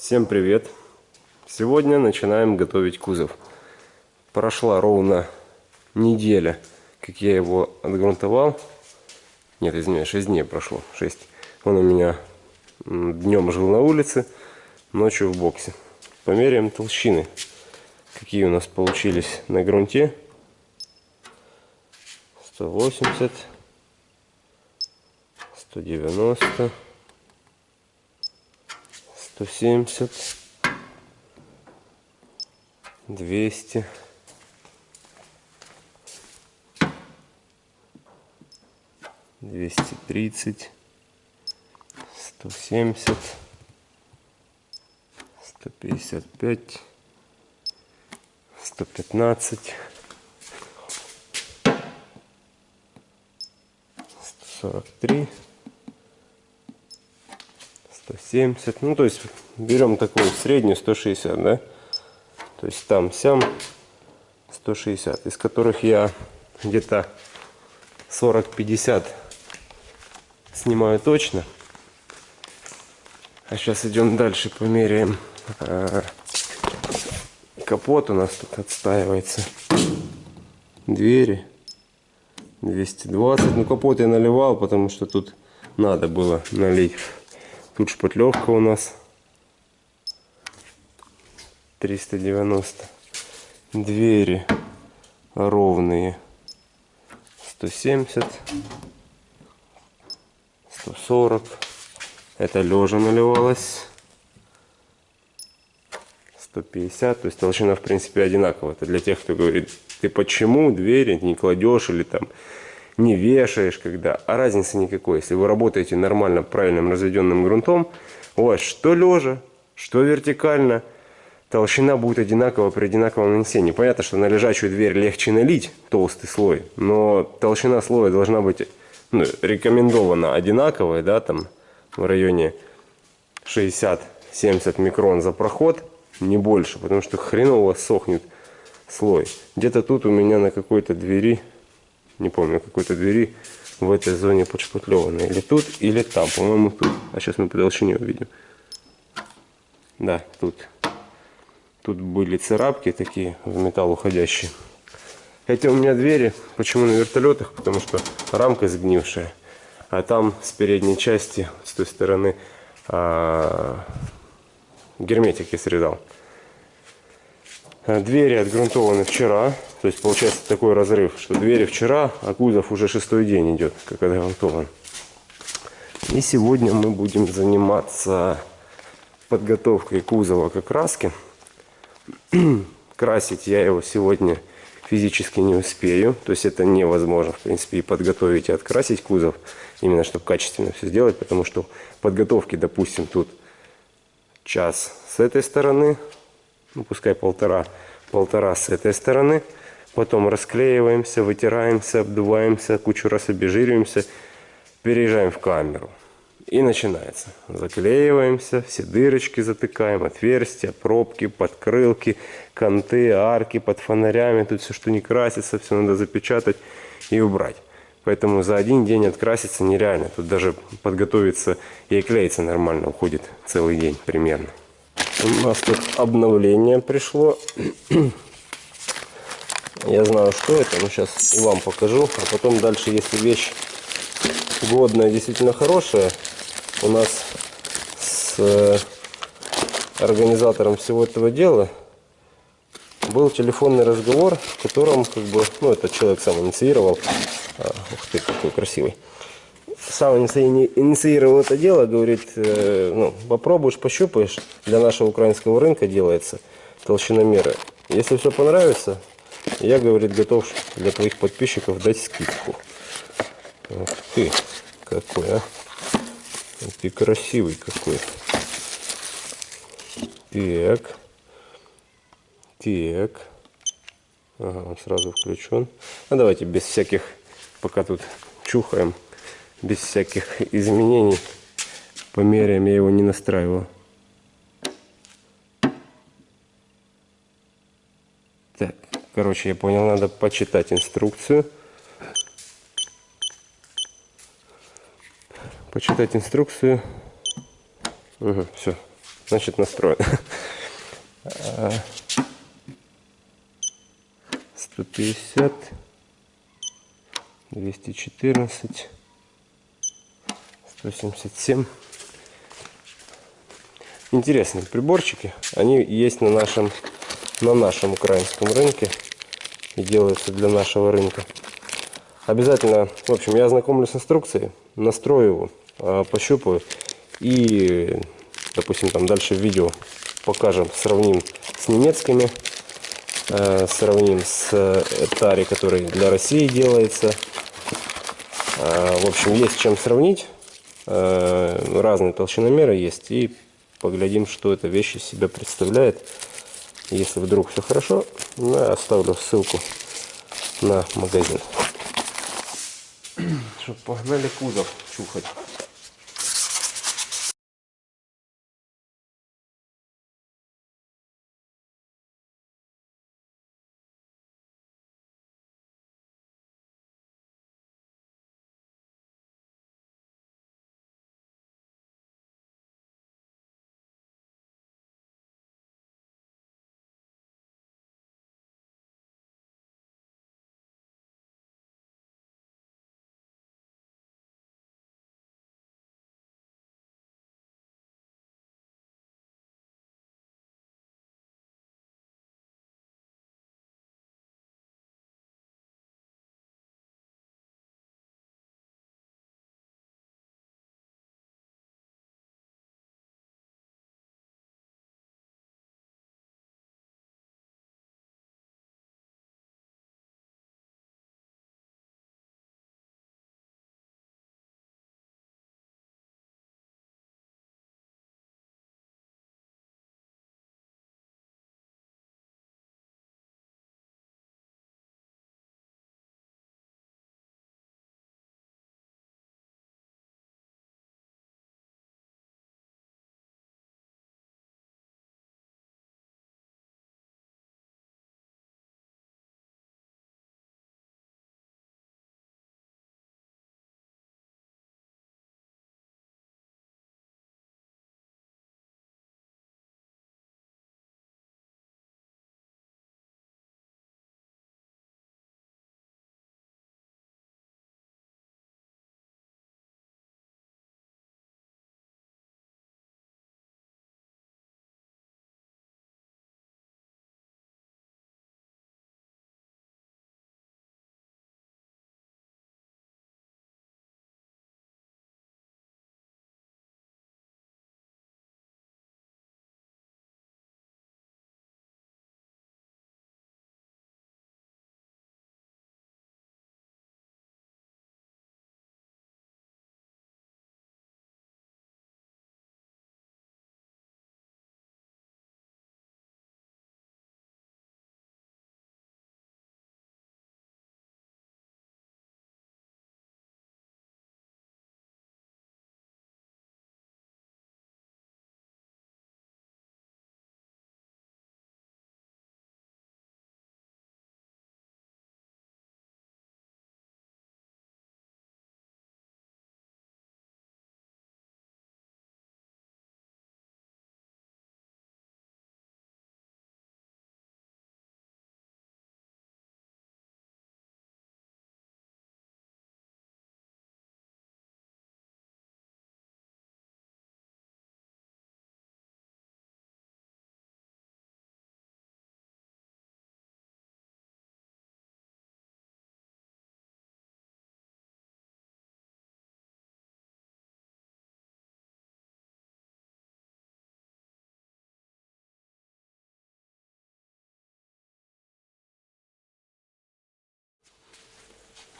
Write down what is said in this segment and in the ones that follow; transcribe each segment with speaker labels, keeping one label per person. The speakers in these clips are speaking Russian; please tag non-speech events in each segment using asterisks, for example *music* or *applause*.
Speaker 1: Всем привет! Сегодня начинаем готовить кузов. Прошла ровно неделя, как я его отгрунтовал. Нет, извиняюсь, 6 дней прошло. 6. Он у меня днем жил на улице, ночью в боксе. Померяем толщины, какие у нас получились на грунте. 180, 190, 170, 200, 230, 170, 155, 115, 143, 170. Ну, то есть берем такую среднюю 160, да? То есть там, сям 160, из которых я где-то 40-50 снимаю точно. А сейчас идем дальше, померяем. А, капот у нас тут отстаивается. Двери 220. Ну капот я наливал, потому что тут надо было налить. Тут шпатлевка у нас 390. Двери ровные 170. 140. Это лежа наливалось. 150. То есть толщина в принципе одинаковая. Это для тех, кто говорит, ты почему двери не кладешь или там не вешаешь когда. А разницы никакой. Если вы работаете нормально, правильным разведенным грунтом, у вас что лежа, что вертикально, толщина будет одинакова при одинаковом нанесении. Понятно, что на лежачую дверь легче налить толстый слой, но толщина слоя должна быть ну, рекомендована одинаковая, да, там в районе 60-70 микрон за проход, не больше, потому что хреново сохнет слой. Где-то тут у меня на какой-то двери не помню, какой-то двери в этой зоне подшпатлеваны. Или тут, или там, по-моему тут. А сейчас мы по толщине увидим. Да, тут. Тут были царапки такие в металл уходящие. Хотя у меня двери, почему на вертолетах? Потому что рамка сгнившая. А там с передней части, с той стороны, а, я срезал. Двери отгрунтованы вчера. То есть получается такой разрыв, что двери вчера, а кузов уже шестой день идет, как отгрунтован. И сегодня мы будем заниматься подготовкой кузова к окраске. *clears throat* Красить я его сегодня физически не успею. То есть это невозможно, в принципе, и подготовить, и открасить кузов. Именно, чтобы качественно все сделать. Потому что подготовки, допустим, тут час с этой стороны, ну пускай полтора, полтора с этой стороны. Потом расклеиваемся, вытираемся, обдуваемся, кучу раз обезжириваемся, переезжаем в камеру. И начинается. Заклеиваемся, все дырочки затыкаем, отверстия, пробки, подкрылки, канты, арки под фонарями. Тут все, что не красится, все надо запечатать и убрать. Поэтому за один день откраситься нереально. Тут даже подготовиться и клеиться нормально уходит целый день примерно. У нас тут обновление пришло. Я знаю, что это, но сейчас и вам покажу. А потом дальше, если вещь годная, действительно хорошая, у нас с э, организатором всего этого дела был телефонный разговор, в котором, как бы, ну, этот человек сам инициировал. А, ух ты, какой красивый сам инициировал это дело, говорит, э, ну, попробуешь, пощупаешь, для нашего украинского рынка делается толщиномеры. Если все понравится, я, говорит, готов для твоих подписчиков дать скидку. Ух ты, какой, а. Ты красивый какой. Так. Так. Ага, он сразу включен. Ну, давайте без всяких, пока тут чухаем без всяких изменений. Померяем, я его не настраивал. Так, короче, я понял, надо почитать инструкцию. Почитать инструкцию. Угу, все, значит настроен. 150, 214, 177. Интересные приборчики. Они есть на нашем, на нашем украинском рынке и делаются для нашего рынка. Обязательно, в общем, я ознакомлюсь с инструкцией, настрою его, а, пощупаю и, допустим, там дальше в видео покажем, сравним с немецкими, э, сравним с Тари, который для России делается. Э, в общем, есть чем сравнить. Разные толщиномеры есть. И поглядим, что эта вещь из себя представляет. Если вдруг все хорошо, ну, я оставлю ссылку на магазин. Что, погнали кузов чухать.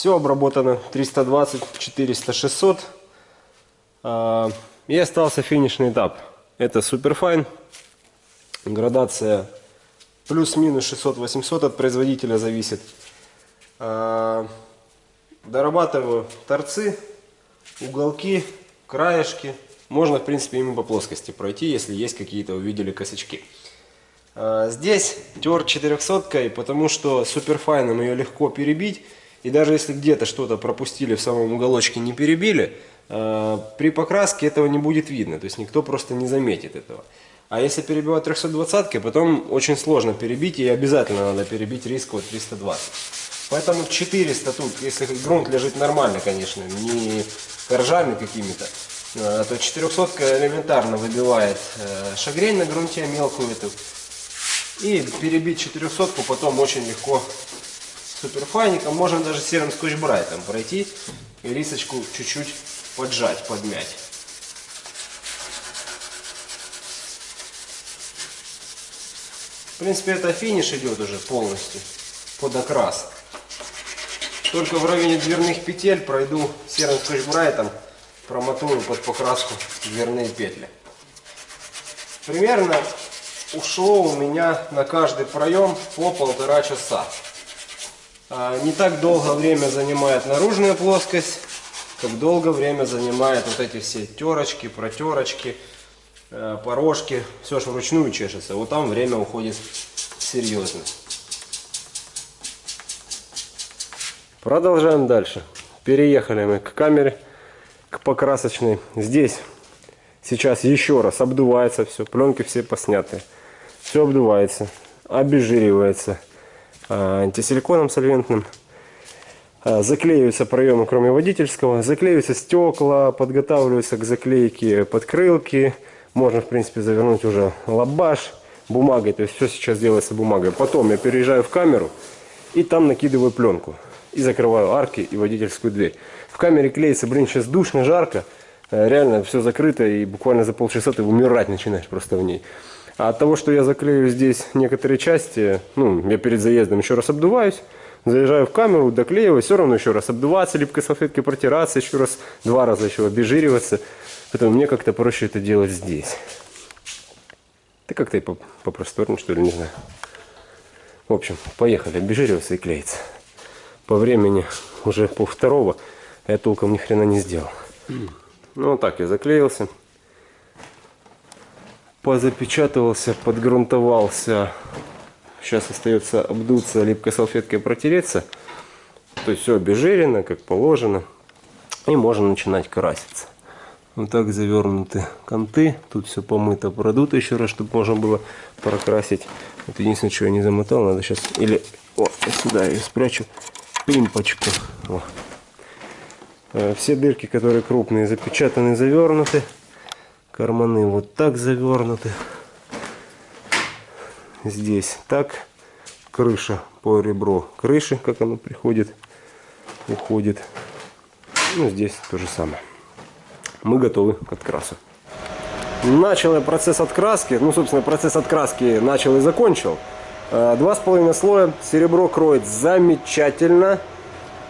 Speaker 1: Все обработано 320, 400, 600. И остался финишный этап. Это Superfine. Градация плюс-минус 600-800 от производителя зависит. А, дорабатываю торцы, уголки, краешки. Можно, в принципе, ими по плоскости пройти, если есть какие-то, увидели косячки. А, здесь тер 400, потому что суперфайном ее легко перебить. И даже если где-то что-то пропустили в самом уголочке, не перебили, э, при покраске этого не будет видно. То есть никто просто не заметит этого. А если перебивать 320 потом очень сложно перебить, и обязательно надо перебить риск вот 320. Поэтому 400 тут, если грунт лежит нормально, конечно, не коржами какими-то, э, то 400 элементарно выбивает э, шагрень на грунте мелкую эту. И перебить 400 потом очень легко суперфайником. Можно даже серым скотч-брайтом пройти и рисочку чуть-чуть поджать, подмять. В принципе, это финиш идет уже полностью под окрас. Только в районе дверных петель пройду серым скотч-брайтом, промотую под покраску дверные петли. Примерно ушло у меня на каждый проем по полтора часа. А, не так долго время занимает наружная плоскость, как долго время занимает вот эти все терочки, протерочки, э, порожки. Все же вручную чешется. Вот там время уходит серьезно. Продолжаем дальше. Переехали мы к камере, к покрасочной. Здесь сейчас еще раз обдувается все, пленки все посняты. Все обдувается, обезжиривается антисиликоном сольвентным. А, заклеиваются проемы, кроме водительского. Заклеиваются стекла, подготавливаются к заклейке подкрылки. Можно, в принципе, завернуть уже лабаш бумагой. То есть все сейчас делается бумагой. Потом я переезжаю в камеру и там накидываю пленку и закрываю арки и водительскую дверь. В камере клеится, блин, сейчас душно, жарко, э, реально все закрыто и буквально за полчаса ты умирать начинаешь просто в ней. А от того, что я заклею здесь некоторые части, ну, я перед заездом еще раз обдуваюсь, заезжаю в камеру, доклеиваю, все равно еще раз обдуваться, липкой салфеткой протираться, еще раз, два раза еще обезжириваться. Поэтому мне как-то проще это делать здесь. Да как-то и попросторнее, что ли, не знаю. В общем, поехали, обезжириваться и клеиться по времени уже по второго я толком ни хрена не сделал. Ну вот так я заклеился. Позапечатывался, подгрунтовался. Сейчас остается обдуться липкой салфеткой протереться. То есть все обезжирено, как положено. И можно начинать краситься. Вот так завернуты канты. Тут все помыто, продуто еще раз, чтобы можно было прокрасить. Это единственное, что я не замотал. Надо сейчас или о, сюда я спрячу пимпочку. Э, все дырки, которые крупные, запечатаны, завернуты. Карманы вот так завернуты. Здесь так. Крыша по ребро крыши, как оно приходит, уходит. Ну, здесь то же самое. Мы готовы к открасу. Начал я процесс откраски. Ну, собственно, процесс откраски начал и закончил. Э, два с половиной слоя, серебро кроет замечательно.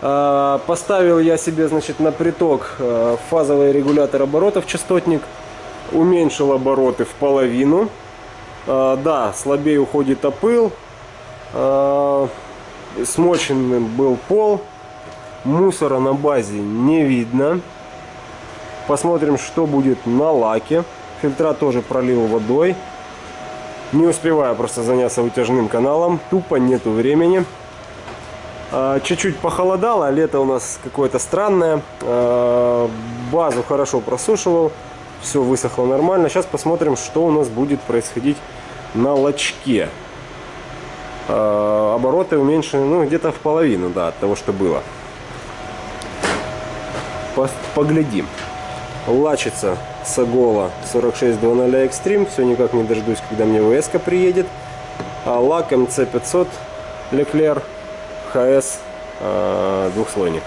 Speaker 1: Э, поставил я себе, значит, на приток э, фазовый регулятор оборотов, частотник. Уменьшил обороты в половину. Да, слабее уходит опыл. Смоченным был пол. Мусора на базе не видно. Посмотрим, что будет на лаке. Фильтра тоже пролил водой. Не успеваю просто заняться вытяжным каналом. Тупо нету времени. А, чуть-чуть похолодало. Лето у нас какое-то странное. А, базу хорошо просушивал. Все высохло нормально. Сейчас посмотрим, что у нас будет происходить на лочке. А, обороты уменьшены ну, где-то в половину да, от того, что было. Поглядим. Лачится Сагола 4600 Extreme. Все никак не дождусь, когда мне ВС приедет. А лак МЦ500 Leclerc HS э, двухслойник.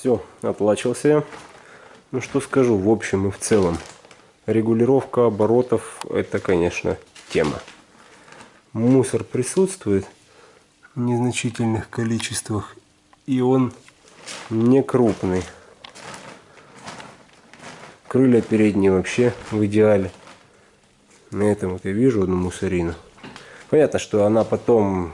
Speaker 1: Все, отлачился я. Ну что скажу, в общем и в целом. Регулировка оборотов это, конечно, тема. Мусор присутствует в незначительных количествах. И он не крупный. Крылья передние вообще в идеале. На этом вот я вижу одну мусорину. Понятно, что она потом,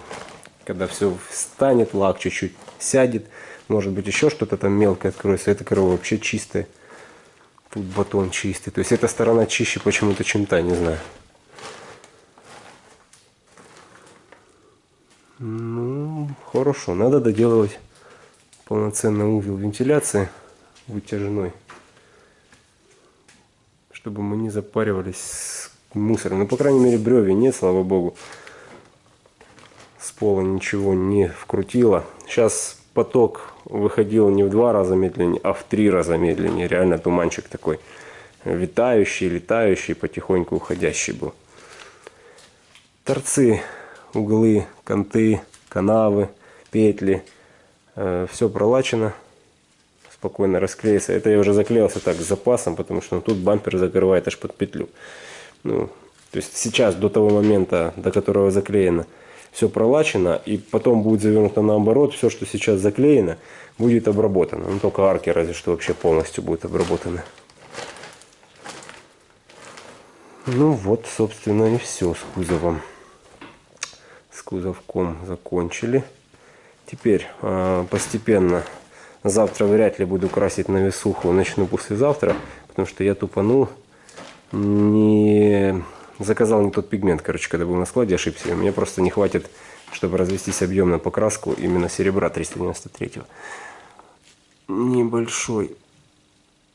Speaker 1: когда все встанет, лак чуть-чуть сядет, может быть еще что-то там мелкое откроется. Эта корова вообще чистая. Тут батон чистый. То есть эта сторона чище почему-то, чем та, не знаю. Ну, хорошо. Надо доделывать полноценный узел вентиляции вытяжной. Чтобы мы не запаривались с мусором. Ну, по крайней мере, бревен нет, слава богу с пола ничего не вкрутило. Сейчас поток выходил не в два раза медленнее, а в три раза медленнее. Реально туманчик такой витающий, летающий, потихоньку уходящий был. Торцы, углы, канты, канавы, петли. Э, все пролачено. Спокойно расклеится. Это я уже заклеился так с запасом, потому что ну, тут бампер закрывает аж под петлю. Ну, то есть сейчас, до того момента, до которого заклеено, все пролачено, и потом будет завернуто наоборот, все, что сейчас заклеено, будет обработано. Ну, только арки разве что вообще полностью будут обработаны. Ну вот, собственно, и все с кузовом. С кузовком закончили. Теперь э, постепенно, завтра вряд ли буду красить на весуху, начну послезавтра, потому что я тупанул, не заказал не тот пигмент, короче, когда был на складе, ошибся. Мне просто не хватит, чтобы развестись объем на покраску именно серебра 393. -го. Небольшой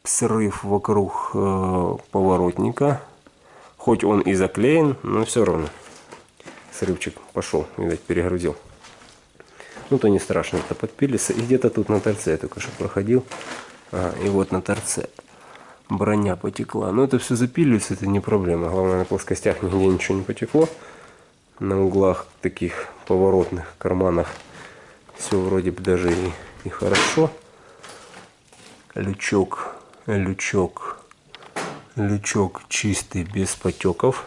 Speaker 1: срыв вокруг э, поворотника. Хоть он и заклеен, но все равно. Срывчик пошел, видать, перегрузил. Ну, то не страшно, это подпилится. И где-то тут на торце я только что проходил. Ага, и вот на торце броня потекла. Но это все запиливается, это не проблема. Главное, на плоскостях нигде ничего не потекло. На углах таких поворотных карманах все вроде бы даже и, и хорошо. Лючок, лючок, лючок чистый, без потеков.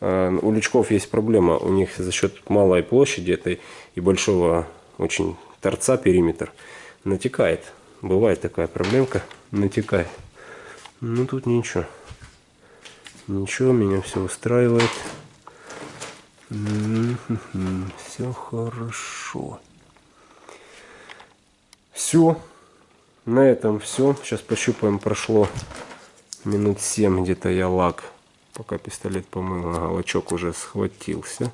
Speaker 1: А у лючков есть проблема. У них за счет малой площади этой и большого очень торца периметр натекает. Бывает такая проблемка натекает. Ну тут ничего. Ничего, меня все устраивает. Все хорошо. Все. На этом все. Сейчас пощупаем. Прошло минут 7 где-то я лак. Пока пистолет помыл, ага, лачок уже схватился.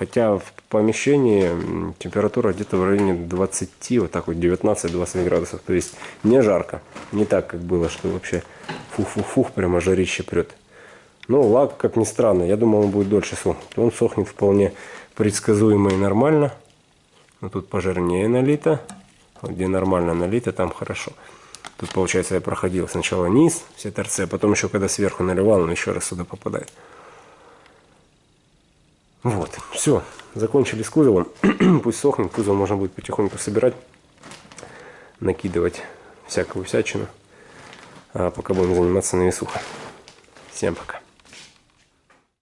Speaker 1: Хотя в помещении температура где-то в районе 20, вот так вот 19-20 градусов. То есть не жарко. Не так, как было, что вообще фух-фух-фух, прямо жарище прет. Но лак, как ни странно, я думал, он будет дольше сохнуть. Он сохнет вполне предсказуемо и нормально. Но тут пожирнее налито. Вот где нормально налито, там хорошо. Тут, получается, я проходил сначала низ, все торцы, а потом еще, когда сверху наливал, он еще раз сюда попадает. Вот, все, закончили с кузовом. *clears throat* Пусть сохнет, кузов можно будет потихоньку собирать, накидывать всякую всячину. А пока будем заниматься на весухой. Всем пока.